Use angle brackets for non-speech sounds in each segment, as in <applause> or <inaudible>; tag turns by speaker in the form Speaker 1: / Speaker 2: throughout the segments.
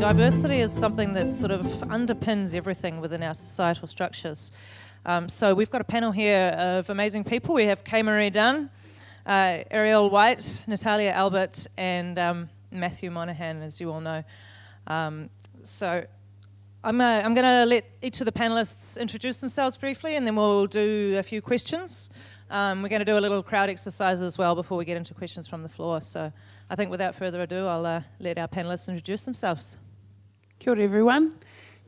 Speaker 1: diversity is something that sort of underpins everything within our societal structures. Um, so we've got a panel here of amazing people. We have Kay Marie Dunn, uh, Ariel White, Natalia Albert, and um, Matthew Monahan, as you all know. Um, so I'm, uh, I'm going to let each of the panelists introduce themselves briefly, and then we'll do a few questions. Um, we're going to do a little crowd exercise as well before we get into questions from the floor. So I think without further ado, I'll uh, let our panelists introduce themselves.
Speaker 2: Kia ora everyone.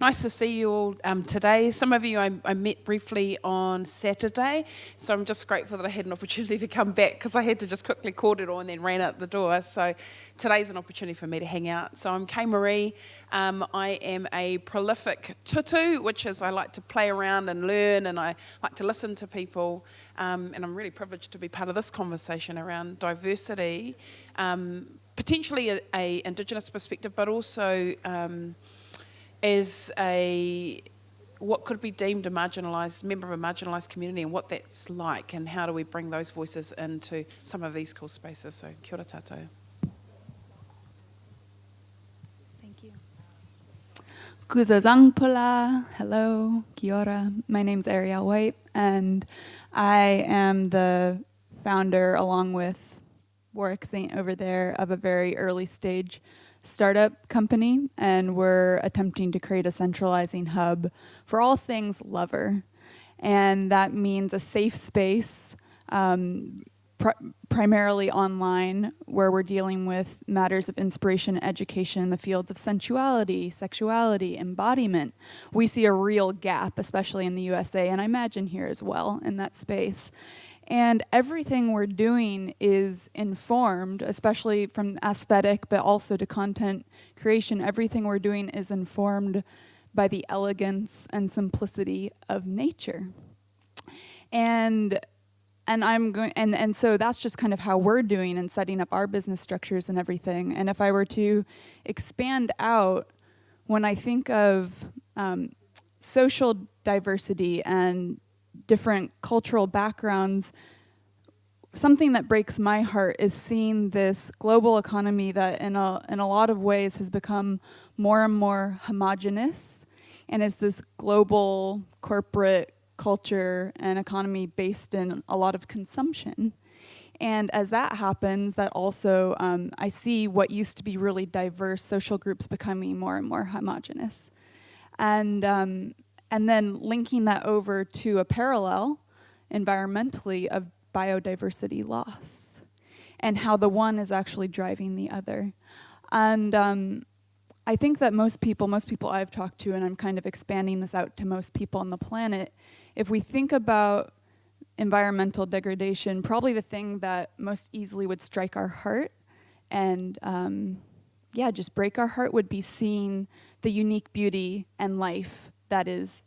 Speaker 2: Nice to see you all um, today. Some of you I, I, met briefly on Saturday, so I'm just grateful that I had an opportunity to come back because I had to just quickly kōrero and then ran out the door. So today's an opportunity for me to hang out. So I'm Kay Marie. Um, I am a prolific tutu, which is I like to play around and learn and I like to listen to people. Um, and I'm really privileged to be part of this conversation around diversity, um, potentially a, a, Indigenous perspective, but also um, as a what could be deemed a marginalised member of a marginalised community and what that's like and how do we bring those voices into some of these cool spaces. So kia ora.
Speaker 3: Thank you. Kuzuzangpo la, hello, kia ora. My name's Ariel White and I am the founder along with Warwick Saint over there of a very early stage startup company and we're attempting to create a centralizing hub for all things lover. And that means a safe space, um, pr primarily online, where we're dealing with matters of inspiration and education in the fields of sensuality, sexuality, embodiment. We see a real gap, especially in the USA, and I imagine here as well in that space. And everything we're doing is informed, especially from aesthetic, but also to content creation. Everything we're doing is informed by the elegance and simplicity of nature. And and I'm going and and so that's just kind of how we're doing and setting up our business structures and everything. And if I were to expand out, when I think of um, social diversity and different cultural backgrounds, something that breaks my heart is seeing this global economy that in a, in a lot of ways has become more and more homogenous and is this global corporate culture and economy based in a lot of consumption. And as that happens, that also, um, I see what used to be really diverse social groups becoming more and more homogenous. And um, and then linking that over to a parallel environmentally of biodiversity loss and how the one is actually driving the other. And um, I think that most people, most people I've talked to, and I'm kind of expanding this out to most people on the planet, if we think about environmental degradation, probably the thing that most easily would strike our heart and um, yeah, just break our heart would be seeing the unique beauty and life that is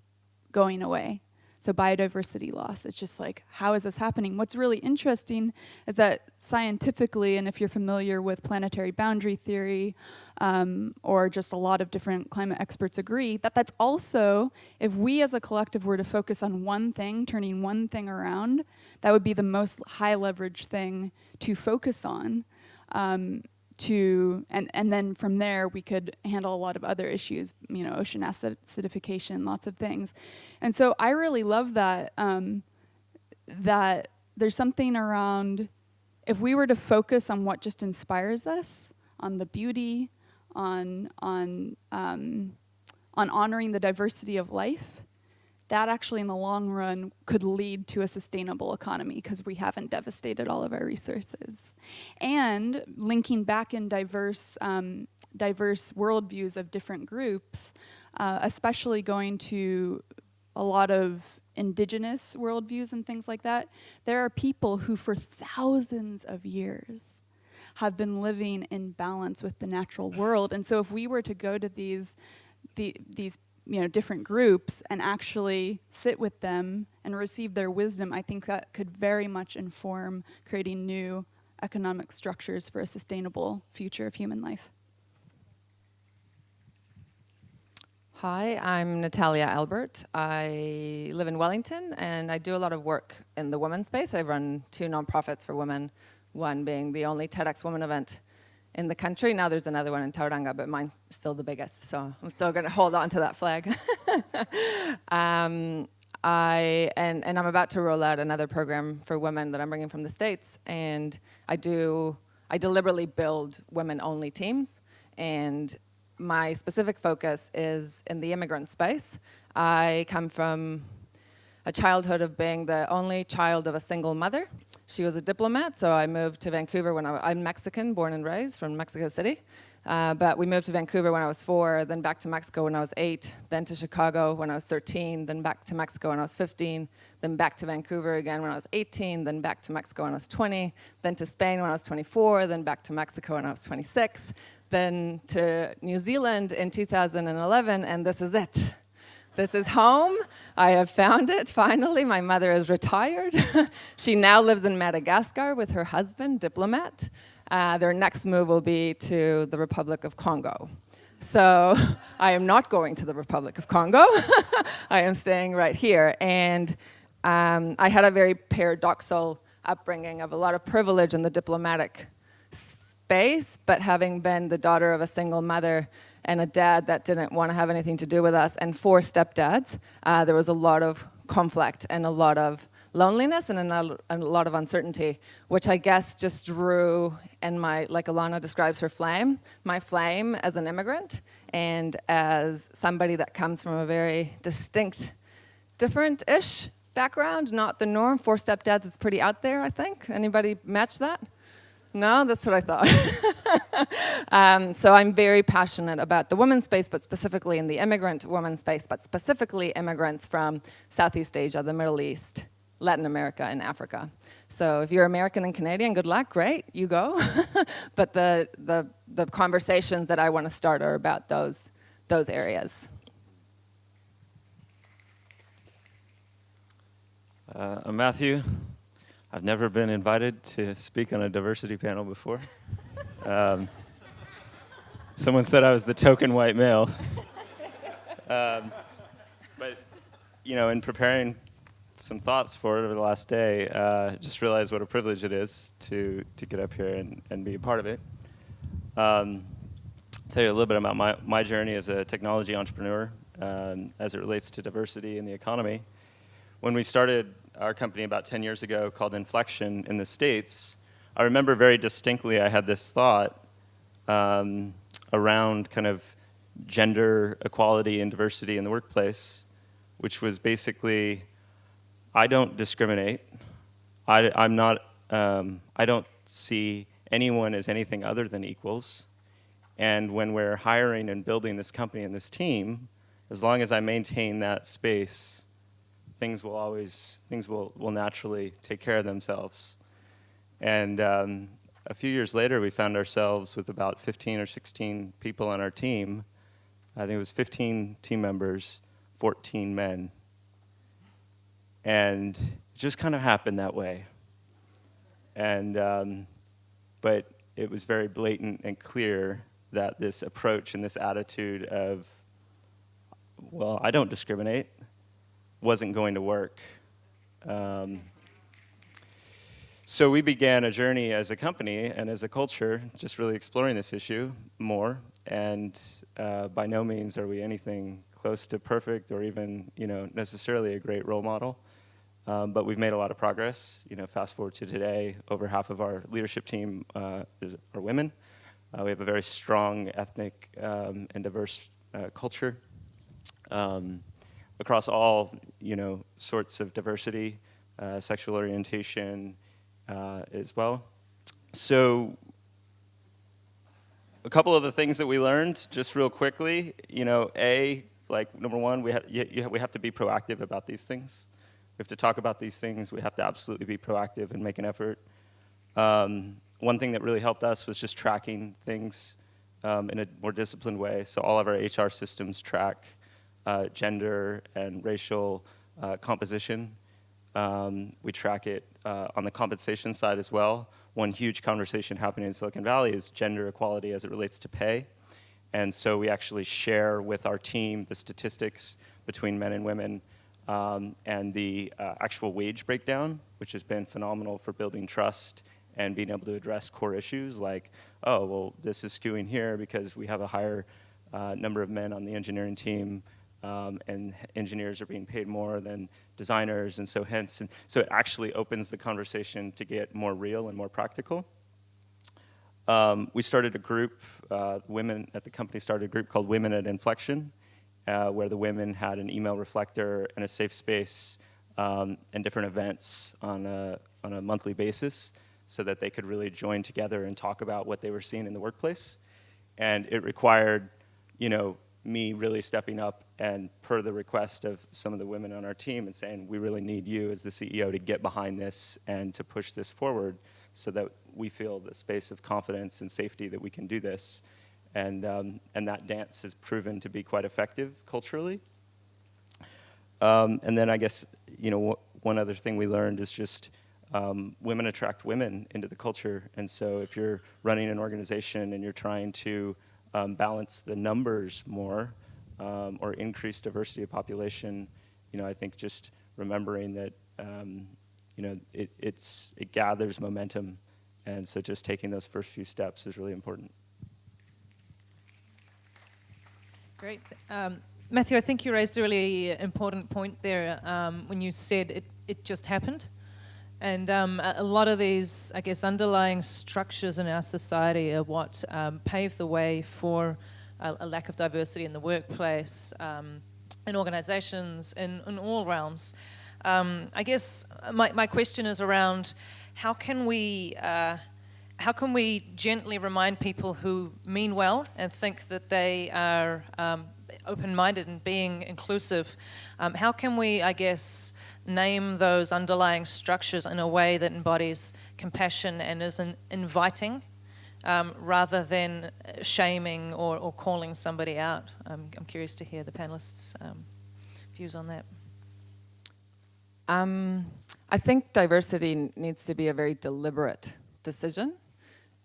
Speaker 3: going away. So biodiversity loss, it's just like, how is this happening? What's really interesting is that scientifically, and if you're familiar with planetary boundary theory, um, or just a lot of different climate experts agree, that that's also, if we as a collective were to focus on one thing, turning one thing around, that would be the most high leverage thing to focus on. Um, to and and then from there we could handle a lot of other issues you know ocean acidification lots of things. And so i really love that um, that there's something around if we were to focus on what just inspires us on the beauty on on um, on honoring the diversity of life that actually in the long run could lead to a sustainable economy because we haven't devastated all of our resources and linking back in diverse, um, diverse worldviews of different groups, uh, especially going to a lot of indigenous worldviews and things like that, there are people who for thousands of years have been living in balance with the natural world. And so if we were to go to these, the, these you know, different groups and actually sit with them and receive their wisdom, I think that could very much inform creating new economic structures for a sustainable future of human life.
Speaker 4: Hi, I'm Natalia Albert. I live in Wellington and I do a lot of work in the women's space. I run two nonprofits for women, one being the only TEDx Women event in the country. Now there's another one in Tauranga, but mine's still the biggest, so I'm still going to hold on to that flag. <laughs> um, I and and I'm about to roll out another program for women that I'm bringing from the states, and I do I deliberately build women-only teams, and my specific focus is in the immigrant space. I come from a childhood of being the only child of a single mother. She was a diplomat, so I moved to Vancouver when I, am Mexican, born and raised from Mexico City. Uh, but we moved to Vancouver when I was four, then back to Mexico when I was eight, then to Chicago when I was 13, then back to Mexico when I was 15, then back to Vancouver again when I was 18, then back to Mexico when I was 20, then to Spain when I was 24, then back to Mexico when I was 26, then to New Zealand in 2011, and this is it. This is home. I have found it finally. My mother is retired. <laughs> she now lives in Madagascar with her husband, diplomat. Uh, their next move will be to the Republic of Congo. So <laughs> I am not going to the Republic of Congo. <laughs> I am staying right here. And um, I had a very paradoxical upbringing of a lot of privilege in the diplomatic space, but having been the daughter of a single mother, and a dad that didn't want to have anything to do with us, and four stepdads, uh, there was a lot of conflict and a lot of loneliness and a, lot of uncertainty, which I guess just drew in my, like Alana describes her flame, my flame as an immigrant and as somebody that comes from a very distinct, different-ish background, not the norm. Four stepdads is pretty out there, I think. Anybody match that? No, that's what I thought. <laughs> um, so I'm very passionate about the women's space, but specifically in the immigrant women's space, but specifically immigrants from Southeast Asia, the Middle East, Latin America, and Africa. So if you're American and Canadian, good luck, great, you go. <laughs> but the, the, the conversations that I want to start are about those, those areas.
Speaker 5: Uh, Matthew. I've never been invited to speak on a diversity panel before. Um, someone said I was the token white male. Um, but, you know, in preparing some thoughts for it over the last day, uh, just realized what a privilege it is to, to get up here and, and be a part of it. Um, tell you a little bit about my, my journey as a technology entrepreneur um, as it relates to diversity in the economy. When we started our company about 10 years ago called Inflection in the States, I remember very distinctly I had this thought um, around kind of gender equality and diversity in the workplace, which was basically, I don't discriminate. I, I'm not, um, I don't see anyone as anything other than equals. And when we're hiring and building this company and this team, as long as I maintain that space, things will always things will, will naturally take care of themselves. And um, a few years later, we found ourselves with about 15 or 16 people on our team. I think it was 15 team members, 14 men. And it just kind of happened that way. And, um, but it was very blatant and clear that this approach and this attitude of, well, I don't discriminate, wasn't going to work. Um, so we began a journey as a company and as a culture, just really exploring this issue more. And uh, by no means are we anything close to perfect or even, you know, necessarily a great role model. Um, but we've made a lot of progress. You know, fast forward to today, over half of our leadership team uh, is, are women. Uh, we have a very strong ethnic um, and diverse uh, culture. Um, across all you know sorts of diversity, uh, sexual orientation uh, as well. So a couple of the things that we learned, just real quickly, you know, A, like number one, we, ha you, we have to be proactive about these things. We have to talk about these things. We have to absolutely be proactive and make an effort. Um, one thing that really helped us was just tracking things um, in a more disciplined way. So all of our HR systems track uh, gender and racial uh, composition. Um, we track it uh, on the compensation side as well. One huge conversation happening in Silicon Valley is gender equality as it relates to pay. And so we actually share with our team the statistics between men and women um, and the uh, actual wage breakdown, which has been phenomenal for building trust and being able to address core issues like, oh, well, this is skewing here because we have a higher uh, number of men on the engineering team um, and engineers are being paid more than designers, and so hence, and so it actually opens the conversation to get more real and more practical. Um, we started a group, uh, women at the company started a group called Women at Inflection, uh, where the women had an email reflector and a safe space um, and different events on a, on a monthly basis so that they could really join together and talk about what they were seeing in the workplace. And it required, you know, me really stepping up and per the request of some of the women on our team and saying, we really need you as the CEO to get behind this and to push this forward so that we feel the space of confidence and safety that we can do this. And, um, and that dance has proven to be quite effective culturally. Um, and then I guess, you know, one other thing we learned is just um, women attract women into the culture. And so if you're running an organization and you're trying to um, balance the numbers more um, or increase diversity of population, you know, I think just remembering that, um, you know, it, it's, it gathers momentum. And so just taking those first few steps is really important.
Speaker 1: Great. Um, Matthew, I think you raised a really important point there um, when you said it, it just happened. And um, a, lot of these, I guess, underlying structures in our society are what um, pave the way for a, a, lack of diversity in the workplace, um, in organizations, in, in all realms. Um, I guess my, my question is around how can we uh, how can we gently remind people who mean well and think that they are um, open-minded and being inclusive? Um, how can we, I guess, name those underlying structures in a way that embodies compassion and is inviting um, rather than shaming or, or, calling somebody out. I'm curious to hear the panelists' um, views on that.
Speaker 4: Um, I think diversity needs to be a very deliberate decision.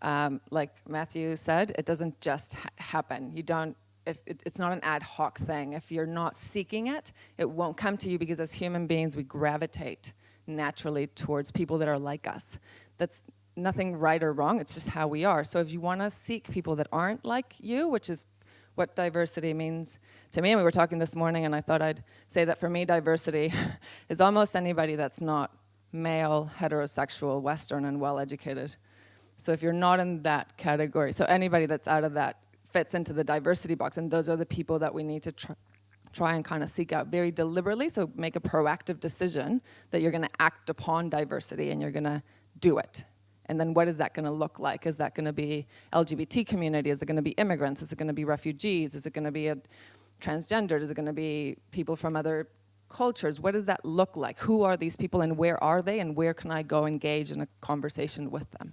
Speaker 4: Um, like Matthew said, it doesn't just ha happen. You don't it, it, it's not an ad hoc thing. If you're not seeking it, it won't come to you because as human beings, we gravitate naturally towards people that are like us. That's nothing right or wrong, it's just how we are. So if you want to seek people that aren't like you, which is what diversity means to me, and we were talking this morning and I thought I'd say that for me, diversity <laughs> is almost anybody that's not male, heterosexual, Western, and well-educated. So if you're not in that category, so anybody that's out of that fits into the diversity box. And those are the people that we need to tr try and kind of seek out very deliberately. So make a proactive decision that you're going to act upon diversity and you're going to do it. And then what is that going to look like? Is that going to be LGBT community? Is it going to be immigrants? Is it going to be refugees? Is it going to be a transgendered? Is it going to be people from other cultures? What does that look like? Who are these people and where are they and where can I go engage in a conversation with them?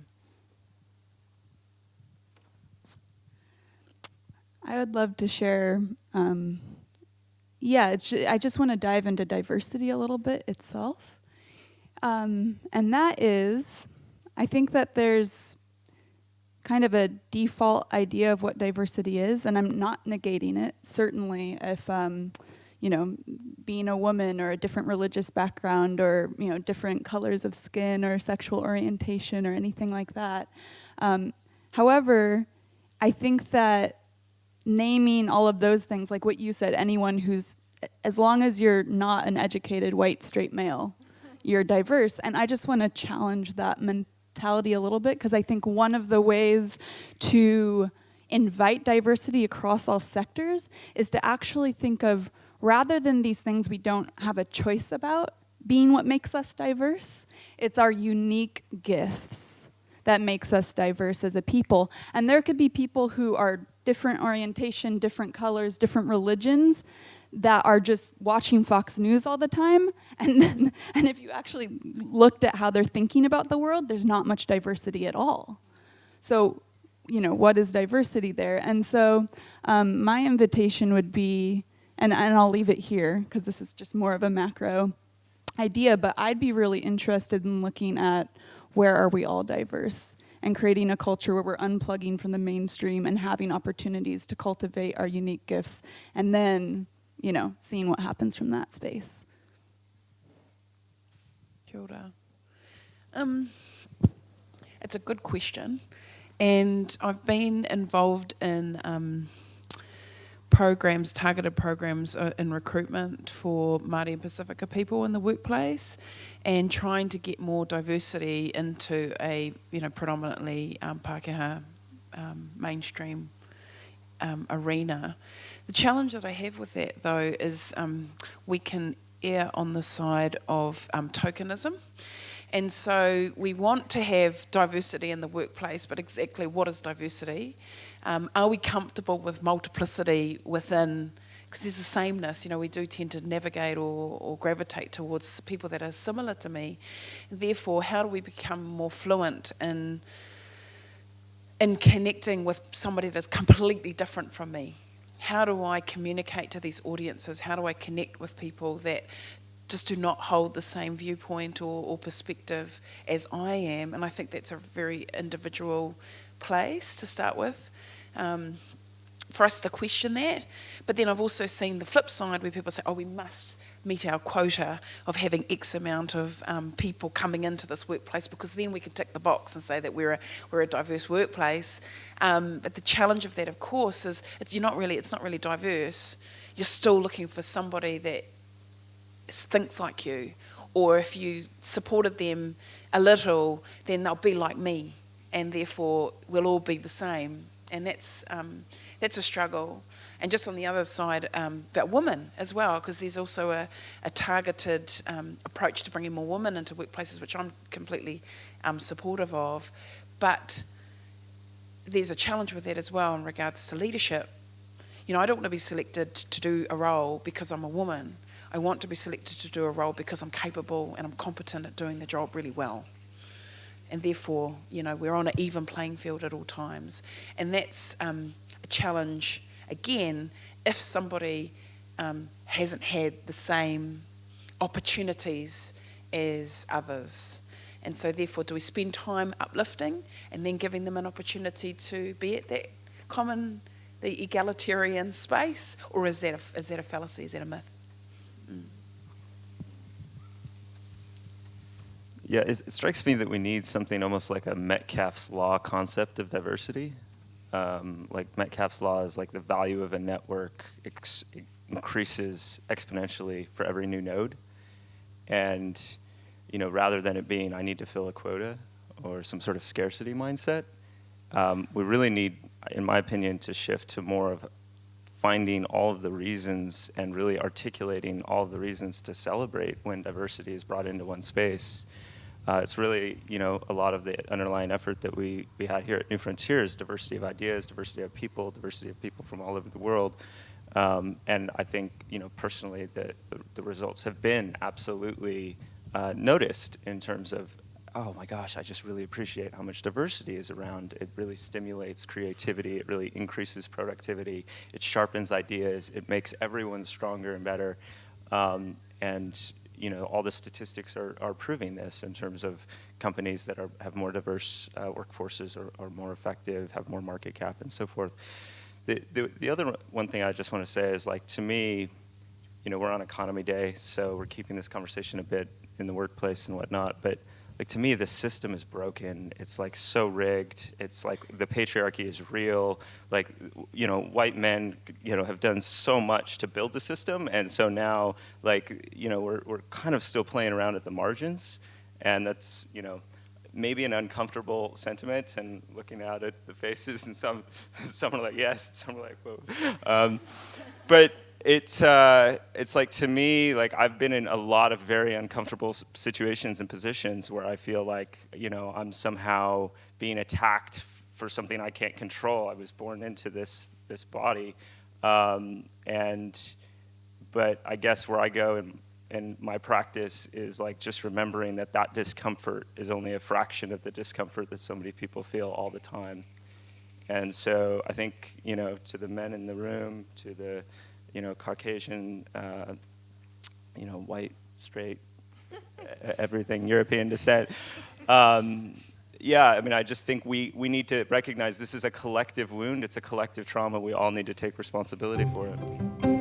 Speaker 3: I would love to share. Um, yeah, I just want to dive into diversity a little bit itself. Um, and that is, I think that there's kind of a default idea of what diversity is, and I'm not negating it. Certainly, if um, you know, being a woman or a different religious background or you know different colors of skin or sexual orientation or anything like that. Um, however, I think that naming all of those things, like what you said, anyone who's, as long as you're not an educated white straight male, you're diverse. And I just want to challenge that mentality a little bit because I think one of the ways to invite diversity across all sectors is to actually think of rather than these things we don't have a choice about being what makes us diverse, it's our unique gifts that makes us diverse as a people. And there could be people who are different orientation, different colors, different religions that are just watching Fox News all the time. <laughs> And, then, and if you actually looked at how they're thinking about the world, there's not much diversity at all. So, you know, what is diversity there? And so um, my invitation would be, and, and I'll leave it here because this is just more of a macro idea, but I'd be really interested in looking at where are we all diverse and creating a culture where we're unplugging from the mainstream and having opportunities to cultivate our unique gifts and then, you know, seeing what happens from that space.
Speaker 2: Kia ora. Um, It's a good question. And I've been involved in um, programs, targeted programs uh, in recruitment for Māori and Pasifika people in the workplace and trying to get more diversity into a, you know, predominantly um, Pākehā um, mainstream um, arena. The challenge that I have with that, though, is um, we can err on the side of um, tokenism. And so we want to have diversity in the workplace, but exactly what is diversity? Um, are we comfortable with multiplicity within? Because there's a sameness, you know, we do tend to navigate or, or gravitate towards people that are similar to me. Therefore, how do we become more fluent in in connecting with somebody that's completely different from me? How do I communicate to these audiences? How do I connect with people that just do not hold the same viewpoint or, or perspective as I am? And I think that's a very individual place to start with. Um, for us to question that. But then I've also seen the flip side where people say, oh, we must meet our quota of having X amount of um, people coming into this workplace because then we can tick the box and say that we're a, we're a diverse workplace. Um, but the challenge of that, of course, is you're not really, it's not really diverse. You're still looking for somebody that thinks like you, or if you supported them a little, then they'll be like me, and therefore we'll all be the same. And that's um, that's a struggle and just on the other side um, about women as well, because there's also a, a targeted um, approach to bringing more women into workplaces, which I'm completely um, supportive of. But there's a challenge with that as well in regards to leadership. You know, I don't want to be selected to do a role because I'm a woman. I want to be selected to do a role because I'm capable and I'm competent at doing the job really well. And therefore, you know, we're on an even playing field at all times. And that's um, a challenge again, if somebody um, hasn't had the same opportunities as others. And so, therefore, do we spend time uplifting and then giving them an opportunity to be at that common, the egalitarian space, or is that a, is that a fallacy? Is that a myth? Mm.
Speaker 5: Yeah, it, strikes me that we need something almost like a Metcalfe's law concept of diversity um, like Metcalfe's law is like the value of a network ex- increases exponentially for every new node. And, you know, rather than it being I need to fill a quota or some sort of scarcity mindset, um, we really need, in my opinion, to shift to more of finding all of the reasons and really articulating all of the reasons to celebrate when diversity is brought into one space uh, it's really, you know, a lot of the underlying effort that we, we had here at New Frontiers, diversity of ideas, diversity of people, diversity of people from all over the world. Um, and I think, you know, personally, the, the, the results have been absolutely uh, noticed in terms of, oh my gosh, I just really appreciate how much diversity is around. It really stimulates creativity. It really increases productivity. It sharpens ideas. It makes everyone stronger and better. Um, and you know, all the statistics are, are proving this in terms of companies that are, have more diverse uh, workforces are, are more effective, have more market cap, and so forth. The, the, the other one thing I just want to say is like to me, you know, we're on economy day, so we're keeping this conversation a bit in the workplace and whatnot, but like to me the system is broken. It's like so rigged. It's like the patriarchy is real like you know white men you know have done so much to build the system. And so now like you know we're, we're kind of still playing around at the margins. And that's you know maybe an uncomfortable sentiment and looking out at the faces and some <laughs> some are like yes. Some are like whoa. Um, but it's uh, it's like to me like I've been in a lot of very uncomfortable situations and positions where I feel like you know I'm somehow being attacked for something I can't control. I was born into this this body, um, and but I guess where I go and in my practice is like just remembering that that discomfort is only a fraction of the discomfort that so many people feel all the time. And so I think you know to the men in the room, to the you know, Caucasian, uh, you know, white, straight, <laughs> everything, European descent. Um, yeah, I mean, I just think we, we need to recognize this is a collective wound, it's a collective trauma. We all need to take responsibility for it.